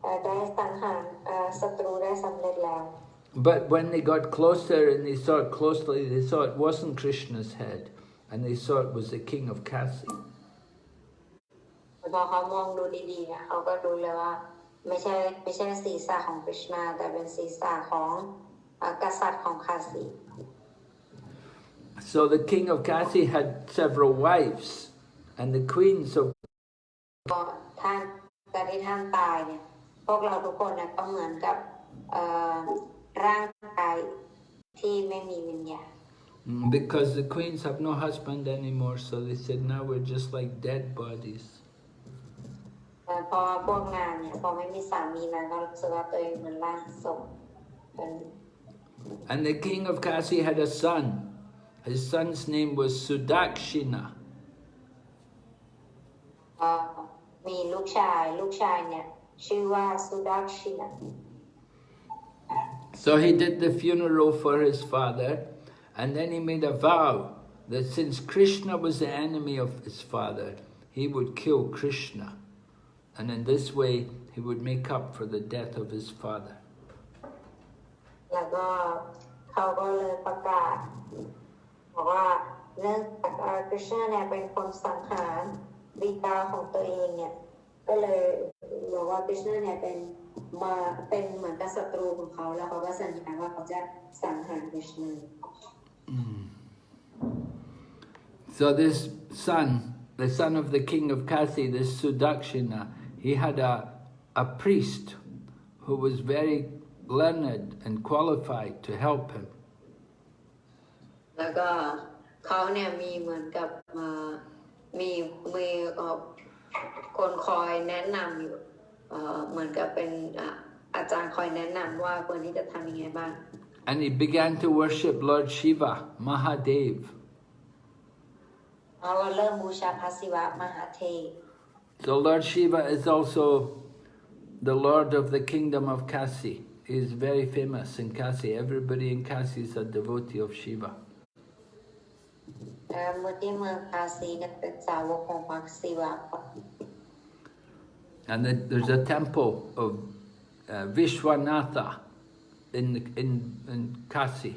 เอ่อได้สังหารเอ่อศัตรูได้สำเร็จแล้ว But when they got closer and they saw it closely, they saw it wasn't Krishna's head, and they saw it was the king of Kasi. พอเขามองดูดีๆเนี่ยเขาก็รู้เลยว่า ไม่ใช่ไม่ใช่ศีรษะของกฤษณาแต่เป็นศีรษะของเอ่อกษัตริย์ของคาสี So the king of Kasi had several wives, and the queens of ก็ท่านการที่ท่านตายเนี่ยพวกเราทุกคนเนี่ยก็เหมือนกับเอ่อร่างกายที่ไม่มีวิญญาณ Mm, because the queens have no husband anymore, so they said now we're just like dead bodies. แต่พอพวกนางเนี่ยพอไม่มีสามีนางก็รู้สึกว่าตัวเองเหมือนร่างศพเป็น And the king of Kasi had a son. His son's name was Sudakshina. เอ่อมีลูกชาย ลูกชายเนี่ยชื่อว่าสุดักชินะ So he did the funeral for his father, and then he made a vow that since Krishna was the enemy of his father, he would kill Krishna. And in this way, he would make up for the death of his father. แล้วก็เขาะกาศบอกว่าเนื่องจากเอ่อกฤษณะเนี่ยเป็นคนสังหารบิดาของตัวเองเนี่ยก็เลยบอกว่ากฤษณะเนี่ยเป็นมาเป็นเหมือนกับศัตรูของเขาแล้วเขาก็สัญญาว่าเขาจะสังหารกฤษณะ So this son, the son of the king of Kasi, this Sudakshina, he had a, a priest who was very learned and qualified to help him. แล้วก็เขาเนี่ยมีเหมือนกับเอ่อมีมีเอ่อคนคอยแนะนำอยู่เอ่อเหมือนกับเป็นอะอาจารย์คอยแนะนำว่าควรที่จะทำยังไงบ้าง And he began to worship Lord Shiva, Mahadev. เราก็เริ่มบูชาพระศิวะมหาเทพ So Lord Shiva is also the Lord of the kingdom of Kasi. He is very famous in Kasi. Everybody in Kasi is a devotee of Shiva. เอ่อเมื่อที่เมืองคาซีเนี่ยเป็นสาวกของพระศิวะ And then there's a temple of uh, Vishwanatha in, in, in Kasi.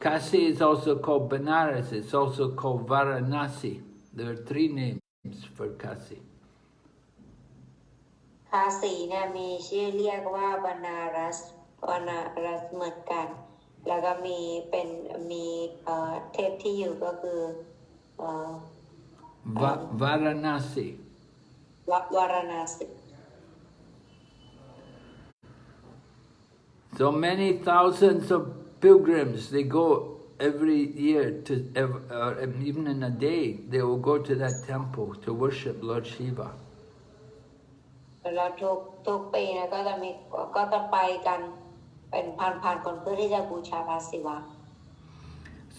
Kasi is also called Benares. It's also called Varanasi. There are three names for Kasi. คาสีเนี่ยมีชื่อเรียกว่าบานารัสบานารัสเหมือนกัน แล้วก็มีเป็นมีเอ่อเทพที่อยู่ก็คือเอ่อ Va- Varanasi. ววารณาสิ So many thousands of pilgrims, they go every year to, ev- or even in a day, they will go to that temple to worship Lord Shiva. แล้วทุกทุกปีนะก็จะมีก็จะไปกัน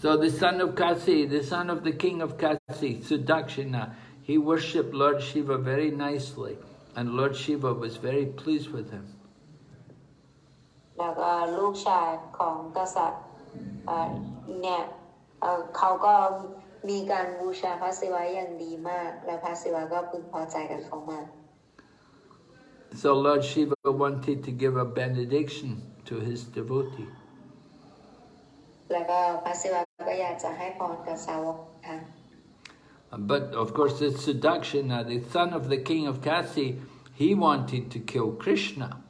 So the son of Kasi, the son of the king of Kasi, Sudakshina, he worshipped Lord Shiva very nicely, and Lord Shiva was very pleased with him. แล้วก็ลูกชายของกษัตริย์เอ่อเนี่ยเอ่อเขาก็มีการบูชาพระศิวะอย่างดีมาก และพระศิวะก็พึงพอใจกับเขามาก So Lord Shiva wanted to give a benediction to his devotee. But of course, this Sudakshina, uh, the son of the king of Kasi, he wanted to kill Krishna.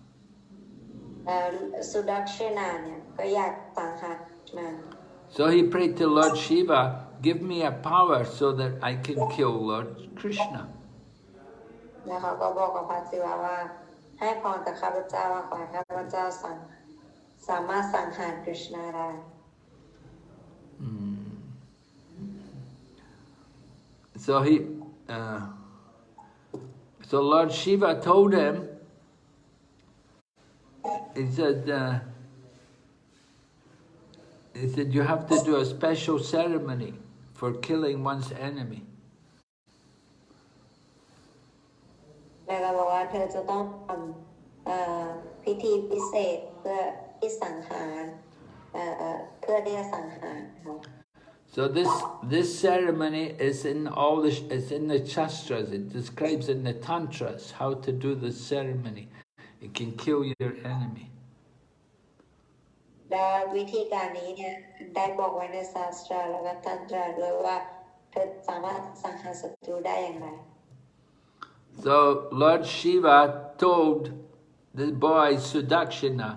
So he prayed to Lord Shiva, give me a power so that I can kill Lord Krishna. สามารถสังหารกฤษณาได้ So he, uh, so Lord Shiva told him, he said, uh, he said, you have to do a special ceremony for killing one's enemy. แล้วก็บอกว่าเธอจะต้องทำเอ่อพิธีพิเศษเพื่อ ที่สังหารเอ่อเอ่อเพื่อที่จะสังหารเขา So this this ceremony is in all the it's in the shastras. It describes in the tantras how to do this ceremony. It can kill your enemy. และวิธีการนี้เนี่ยได้บอกไว้ในศาสตราแล้วก็ตันตราด้วยว่าเธอสามารถสังหารศัตรูได้อย่างไร So Lord Shiva told the boy Sudakshina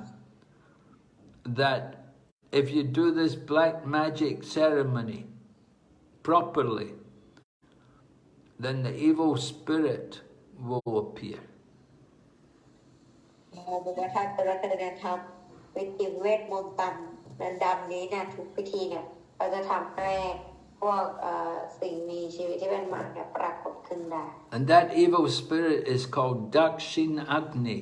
that if you do this black magic ceremony properly, then the evil spirit will appear. เราบอกว่าถ้าเกิดว่าเธอเนี่ยทำวิธีเวทมนต์ต่ำนันดำนี้เนี่ยทุกพิธีเนี่ยเราจะทำให้พวกเอ่อสิ่งมีชีวิตที่เป็นมารเนี่ยปรากฏขึ้นได้ And that evil spirit is called Dakshin Agni.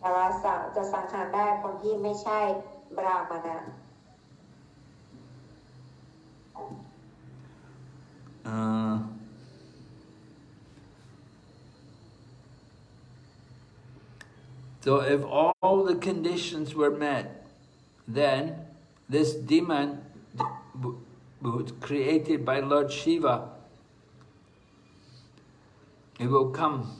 แต่ว่าจะจะสังหารได้คนที่ไม่ใช่บราหมณะ Uh, so if all the conditions were met, then this demon w- was created by Lord Shiva. He will come.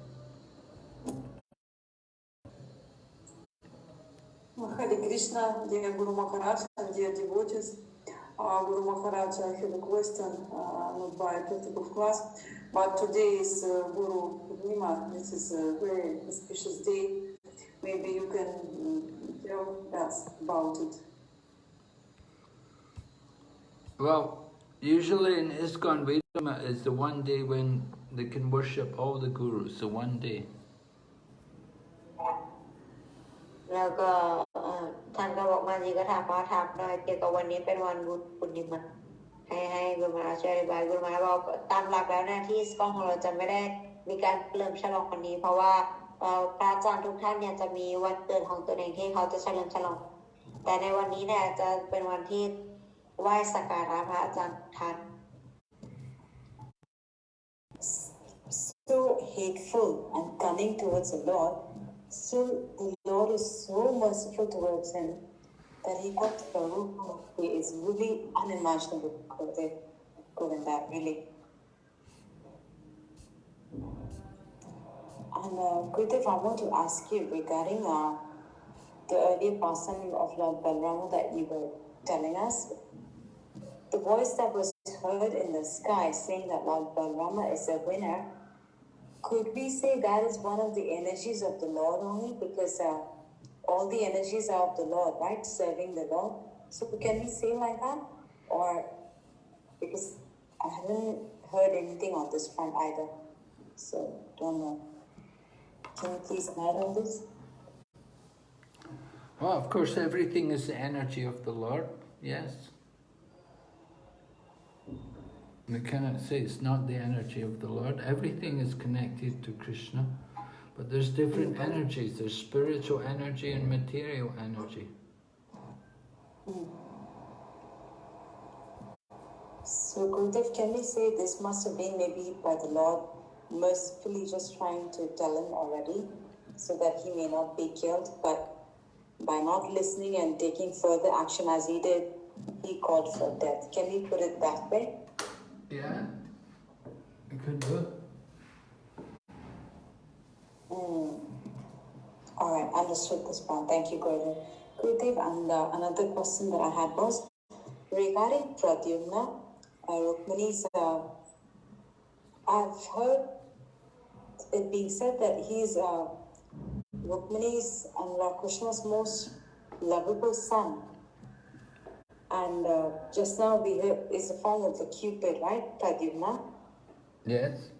Hare Krishna, dear Guru Maharaj and dear devotees. Uh, Guru Maharaj, I have a question, uh, not by practical class, but today is uh, Guru Nima. This is a very auspicious day. Maybe you can э, tell us about it. Well, usually in ISKCON, Vedama is the one day when they can worship all the gurus, so one day. Uh, ท่านก็บอกมาจีก็ถามว่าถามหน่อยเกี่ยวกับวันนี้เป็นวันบุญปุณิมะให้ให้กุลมาช่วยอธิบายกุลมาบอกตามหลักแล้วนะที่สกองของเราจะไม่ได้มีการเริ่มฉลองวันนี้ เพราะว่าพระอาจารย์ทุกท่านเนี่ยจะมีวันเกิดของตัวเองที่เขาจะเฉลิมฉลอง แต่ในวันนี้เนี่ยจะเป็นวันที่ไหว้สักการะพระอาจารย์ท่าน so hateful and cunning towards the Lord, still the Lord is so merciful towards him that he got the Prabhu. He is really unimaginable, Gurudev, Govinda, really. And uh, Gurudev, I want to ask you regarding uh, the earlier passing of Lord Balrama that you were telling us. The voice that was heard in the sky saying that Lord Balrama is a winner could we say that is one of the energies of the Lord only? Because uh, all the energies are of the Lord, right? Serving the Lord. So can we say like that? Or because I haven't heard anything on this front either. So don't know. Can you please add on this? Well, of course, everything is the energy of the Lord, yes. We cannot say it's not the energy of the Lord. Everything is connected to Krishna. But there's different energies. There's spiritual energy and material energy. So Gurudev, can we say this must have been maybe by the Lord mercifully just trying to tell him already so that he may not be killed, but by not listening and taking further action as he did, he called for death. Can we put it that way? Yeah, you could do. it. Hmm. All right, understood this point. Thank you, Gurudev. Gurudev, and uh, another question that I had was regarding Pradyumna, uh, uh, I've heard it being said that he's uh, Rukmani's and Lord Krishna's most lovable son. And uh, just now we heard is the form of the Cupid, right? Pradyumna. Yes.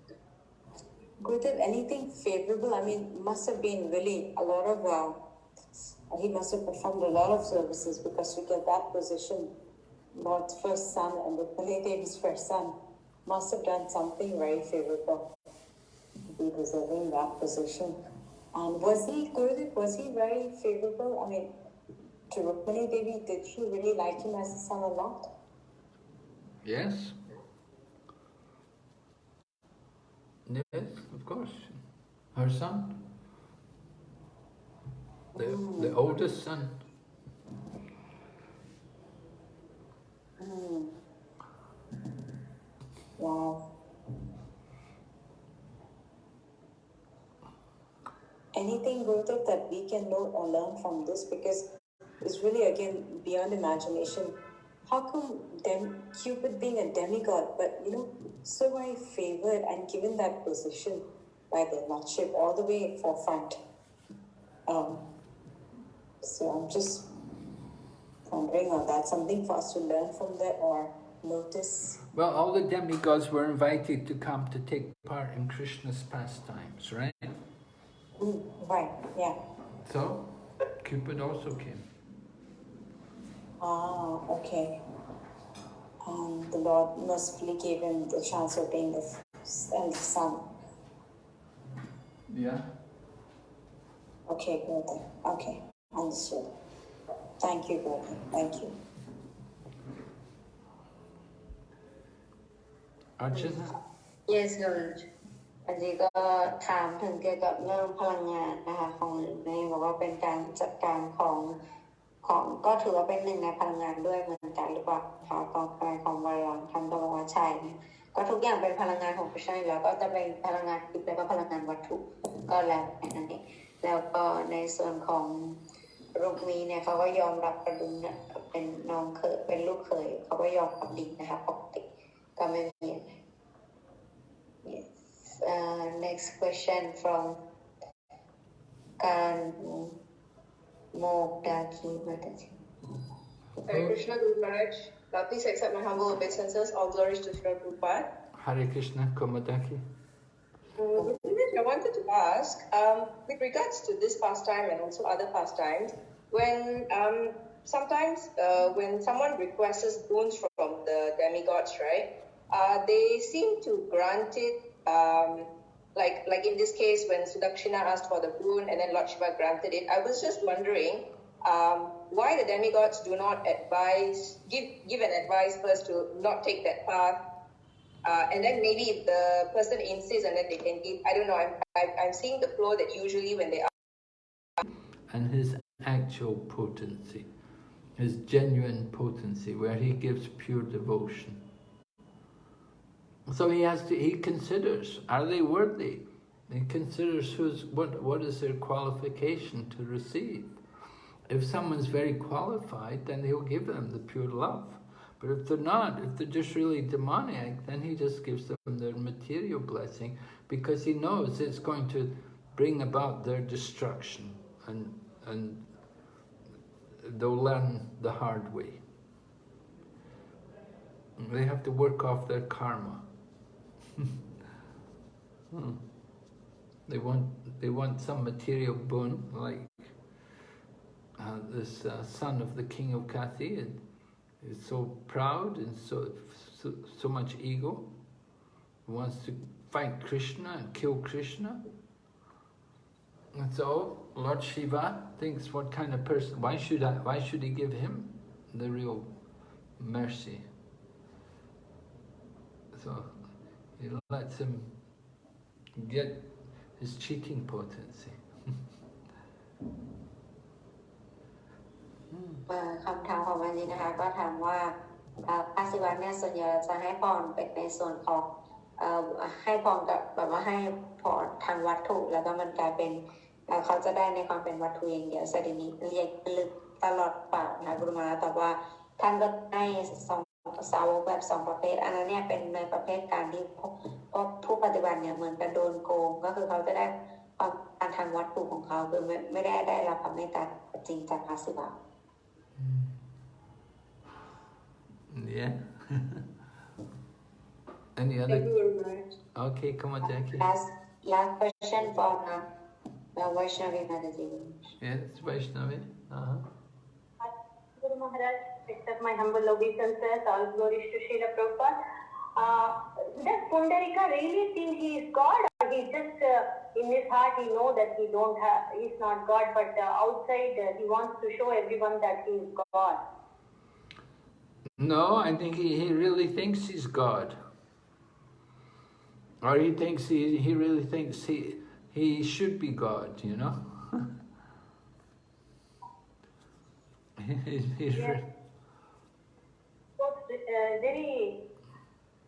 Gurudev, anything favorable? I mean, must have been really a lot of. Uh, he must have performed a lot of services because to get that position, Lord's first son and the Devi's first son, must have done something very favorable to be deserving that position. And was he Gurudev? Was he very favorable? I mean, to Rukmani Devi, did she really like him as a son a lot? Yes. Yes, of course. Her son. The, the oldest son. Hmm. Wow. Anything, Gurudev, that we can know or learn from this because it's really again beyond imagination. How come dem- Cupid being a demigod, but you know, so very favored and given that position by the Lordship all the way forefront? Um, so I'm just wondering, or that's something for us to learn from that or notice? Well, all the demigods were invited to come to take part in Krishna's pastimes, right? Mm, right, yeah. So, Cupid also came. Ah, okay. Um, the Lord mercifully gave him the chance of being the f- eldest son. Yeah. Okay, good. then. Okay, understood. Thank you, Gordon. Thank you. Arjuna? Yes Gurj อันนี้ก็ถามถึงเกี่ยวกับเรื่องพลังงานนะคะของในบอกว่าเป็นการจัดการของ ของก็ถือว่าเป็นหนึ่งในพลังงานด้วยเหมือนกันหรือเปล่าคะกองกายของบริวารท่านก็บอกว่าใช่ก็ทุกอย่างเป็นพลังงานของพระเจ้ายแล้วก็จะเป็นพลังงานทิพย์แล้วก็พลังงานวัตถุก็แล้วนั่นเองแล้วก็ในส่วนของรุกมีเนี่ยเขาก็ยอมรับกระดุมเนี่ยเป็นน้องเคยเป็นลูกเคยเขาก็ยอมรับดีนะคะปกติก็ไม่มี Yes. Uh, next question from การ Kan Mogdaki Mataji. Hare Krishna Guru Maharaj. Uh, please accept my humble obeisances. All glories to Sri Prabhupada. Hare Krishna Komadaki. Um, I wanted to ask, um, with regards to this pastime and also other pastimes, when um, sometimes uh, when someone requests boons from the demigods, right, uh, they seem to grant it, um, like like in this case when Sudakshina asked for the boon and then Lord Shiva granted it. I was just wondering um, why the demigods do not advise, give give an advice first to not take that path uh, and then maybe if the person insists and then they can give i don't know i'm I'm, I'm seeing the flow that usually when they are And his actual potency, his genuine potency, where he gives pure devotion. So he has to, he considers, are they worthy? He considers who's, what, what is their qualification to receive. If someone's very qualified, then he'll give them the pure love. But if they're not, if they're just really demoniac, then he just gives them their material blessing because he knows it's going to bring about their destruction and, and they'll learn the hard way. They have to work off their karma. Hmm. They want they want some material boon, like uh, this uh, son of the king of Kasi is, is so proud and so, so so much ego. He wants to fight Krishna and kill Krishna. And so Lord Shiva thinks, what kind of person? Why should I? Why should he give him the real mercy? So he lets him get his cheating potency. คำถามของวันนี้นะคะก็ถามว่าอ่อพระศิวะเนี่ยส่วนใหญ่จะให้พรเป็นในส่วนของอให้พรกับแบบว่าให้พรทางวัตถุ แล้วก็มันกลายเป็นเอ่อเขาจะได้ในความเป็นวัตถุอย่างเดียวสถินี้เรียกลึกตลอดปากนะกุรุมาแต่ว่าท่านก็ให้สอง สาวกแบบสองประเภท อันนั้นเนี่ยเป็นในประเภทการที่พวกพวกผู้ปฏิบัติเนี่ยเหมือนกันโดนโกง ก็คือเขาจะได้ความการทางวัตถุของเขาคือไม่ไม่ได้ได้รับความเมตตาจริงจากพระศิวะ Yeah. Any Thank other? you very much. Okay, come on, Jackie. Last, last question from uh, the Vaishnavi Mataji. Yes, Vaishnavi. Uh-huh. Guru Maharaj, accept my humble obeisances, all glories to Srila Prabhupada. Uh, does Pundarika really think he is God or he just uh, in his heart he know that he don't have, he's not God but uh, outside uh, he wants to show everyone that he is God. No, I think he, he really thinks he's God. Or he thinks he, he really thinks he, he should be God, you know? Re- Yes. So, uh, very,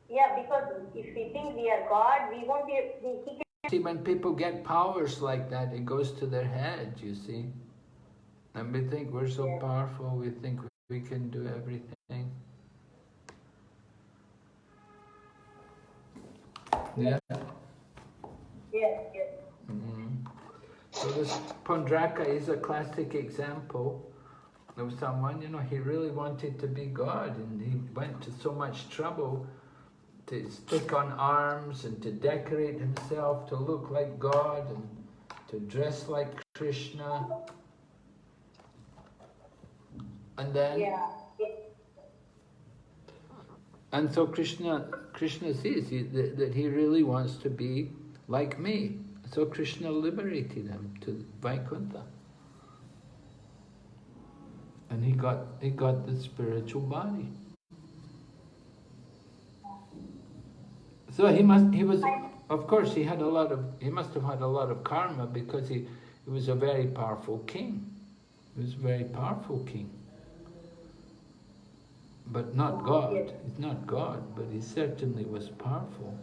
yeah, because if we think we are God, we won't be, we, he can See, when people get powers like that, it goes to their head, you see. And we think we're so powerful, we think we can do everything. Yeah. yes, yes. Mhm. So this Pondraka is a classic example of someone, you know, he really wanted to be God and he went to so much trouble to stick on arms and to decorate himself to look like God and to dress like Krishna. And then Yeah. and so Krishna, Krishna sees he, that, that he really wants to be like me. So Krishna liberated him to Vaikuntha. And he got, he got the spiritual body. So he must, he was, of course, he had a lot of, he must have had a lot of karma because he, he was a very powerful king. He was a very powerful king. But not God. He's not God, but he certainly was powerful.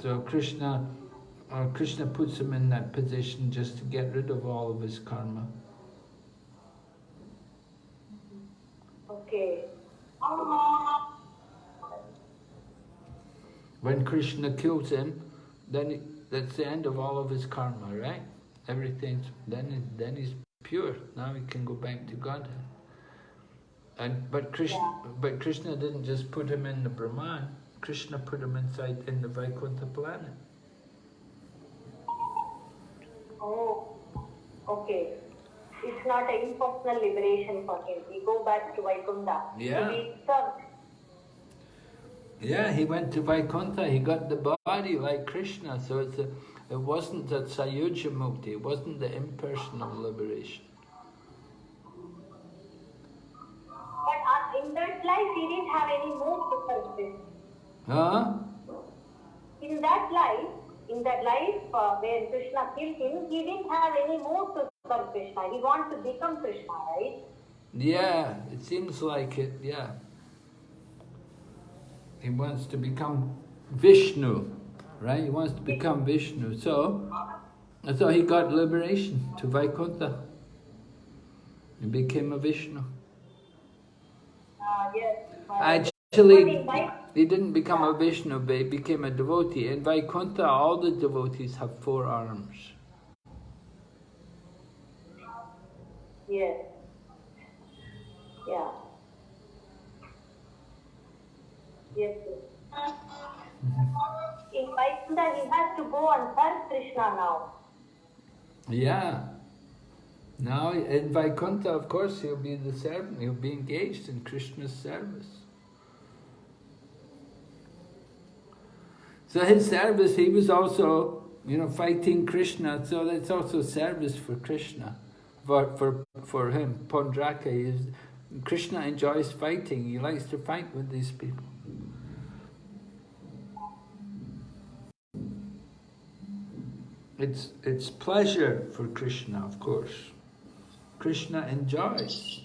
So Krishna, uh, Krishna puts him in that position just to get rid of all of his karma. Okay. When Krishna kills him, then he, that's the end of all of his karma, right? Everything's then he, then he's pure. Now he can go back to Godhead. And but Krishna but Krishna didn't just put him in the Brahman. Krishna put him inside in the Vaikuntha planet. Oh, okay. It's not an impersonal liberation for him. He go back to Vaikuntha. Yeah. To be served. Yeah, he went to Vaikuntha. He got the body like Krishna. So it's a, it wasn't that Sayujya Mukti. It wasn't the impersonal liberation. But uh, in that life, he didn't have any move to. Huh? In that life, in that life uh, where Krishna killed him, he didn't have any move to Krishna. He wants to become Krishna, right? Yeah, it seems like it, yeah. He wants to become Vishnu, right? He wants to become Vishnu. So, so he got liberation to Vaikuntha. He became a Vishnu. Uh, yes. Actually, but in Vai- he didn't become a Vishnu, but he became a devotee. In Vaikuntha, all the devotees have four arms. Yes. Yeah. Yes. yes. In Vaikuntha, he has to go and serve Krishna now. Yeah. Now, in Vaikuntha, of course, he'll be the servant. He'll be engaged in Krishna's service. So his service, he was also, you know, fighting Krishna. So that's also service for Krishna, for for for him. Paundraka is Krishna enjoys fighting. He likes to fight with these people. It's it's pleasure for Krishna, of course. Krishna enjoys.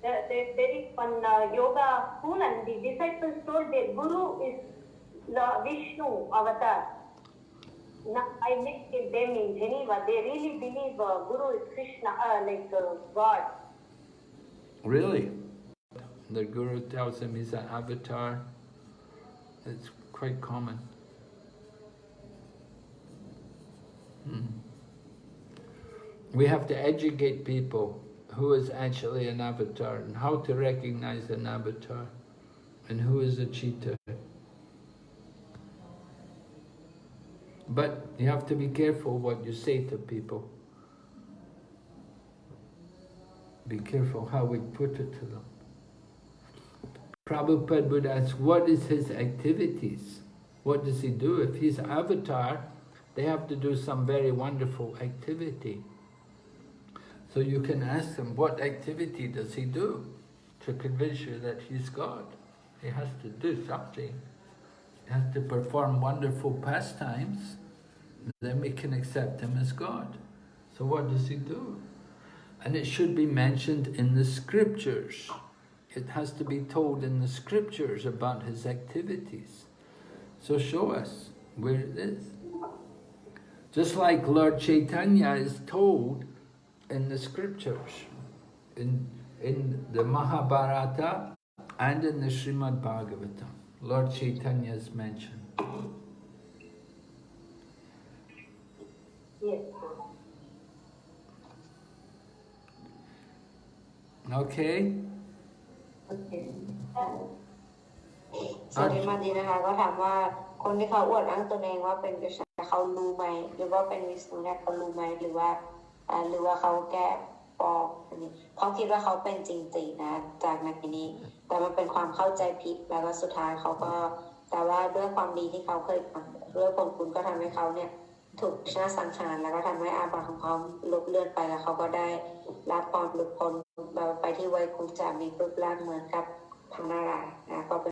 There, there, is one uh, yoga school and the disciples told their guru is Vishnu avatar. Now, I met them in Geneva. They really believe uh, guru is Krishna, uh, like uh, God. Really? The guru tells him he's an avatar. It's quite common. Hmm. We have to educate people who is actually an avatar and how to recognize an avatar and who is a cheetah. But you have to be careful what you say to people. Be careful how we put it to them. Prabhupada would ask, what is his activities? What does he do? If he's avatar, they have to do some very wonderful activity. So you can ask them, what activity does he do to convince you that he's God? He has to do something. Has to perform wonderful pastimes, then we can accept him as God. So what does he do? And it should be mentioned in the scriptures. It has to be told in the scriptures about his activities. So show us where it is. Just like Lord Chaitanya is told in the scriptures, in, in the Mahabharata and in the Srimad Bhagavatam. Lord Chaitanya is mentioned. Yes. Okay? สวัสดีมาดีนะคะก็ถามว่าคนที่เขาอวดอ้างตนเองว่าเป็นกษัตริย์เขารู้ไหมหรือว่าเป็นวิสณุเนี่ยเขารู้ไหมหรือว่าอ่าหรือว่าเขาแก้ปลอมอันนี้เขาคิดว่าเขาเป็นจริงๆนะ จากในนี้ แต่มันเป็นความเข้าใจผิดแล้วก็สุดท้ายเขาก็ แต่ว่าด้วยความดีที่เขาเคยทำด้วยผลคุณก็ทำให้เขาเนี่ยถูกชนะสังหารแล้วก็ทำให้อาบัติของเขาลบเลือนไปแล้วเขาก็ได้รับปอนหลุดพ้นไปที่ไวคุจามีรูปร่างเหมือนกับพระนารายณ์นะก็เป็น